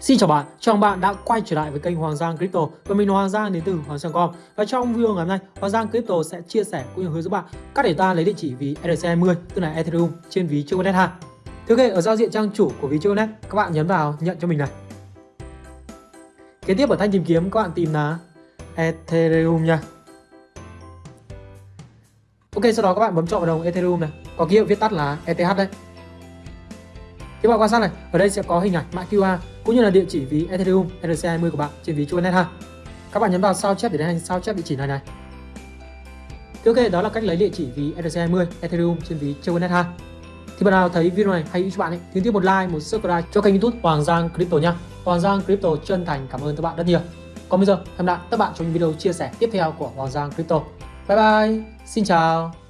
Xin chào bạn, chào mừng bạn đã quay trở lại với kênh Hoàng Giang Crypto và mình là Hoàng Giang đến từ Hoàng Giang.com và trong video ngày hôm nay Hoàng Giang Crypto sẽ chia sẻ cũng như hướng dẫn bạn cách để ta lấy địa chỉ ví ERC20 tức là Ethereum trên ví Choconet ha. Thứ ok ở giao diện trang chủ của ví Choconet các bạn nhấn vào nhận cho mình này. Kế tiếp ở thanh tìm kiếm các bạn tìm là Ethereum nha. Ok sau đó các bạn bấm chọn vào đồng Ethereum này, có ký hiệu viết tắt là ETH đấy. Các bạn quan sát này, ở đây sẽ có hình ảnh mã QR cũng như là địa chỉ ví Ethereum ERC20 của bạn trên ví Chuanet ha. Các bạn nhấn vào sao chép để tiến hành sao chép địa chỉ này này. Thì ok, đó là cách lấy địa chỉ ví ERC20 Ethereum trên ví Chuanet ha. Thì bạn nào thấy video này hay cho bạn ấy, thì tiếp một like, một subscribe cho kênh YouTube Hoàng Giang Crypto nha. Hoàng Giang Crypto chân thành cảm ơn các bạn rất nhiều. Còn bây giờ, hẹn gặp lại các bạn trong những video chia sẻ tiếp theo của Hoàng Giang Crypto. Bye bye, xin chào.